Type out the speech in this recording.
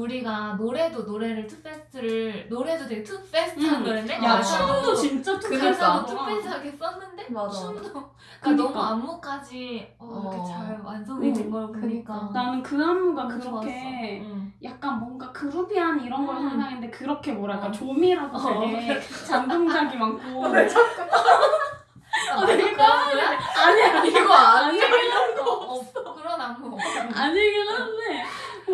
우리가 노래도 노래를 투페스트를 노래도 되게 투페스트한 음. 노래인데? 야 춤도 진짜 투페스트하고 어. 투페스트하게 썼는데? 맞아. 춤도. 그러니까, 그러니까. 너무 안무까지 어, 어. 이렇게 잘 완성이 된걸 음. 그러니까. 보니까. 나는 그 안무가 그렇게 응. 약간 뭔가 그루비한 이런 걸 응. 상상했는데 그렇게 뭐랄까 어. 조미라고 되게 잔동작이 많고. 왜 자꾸. 아, 아 되게 까만해 아니야. 이거 아니야. 이런 거 없어. 그런 안무 아니긴 한데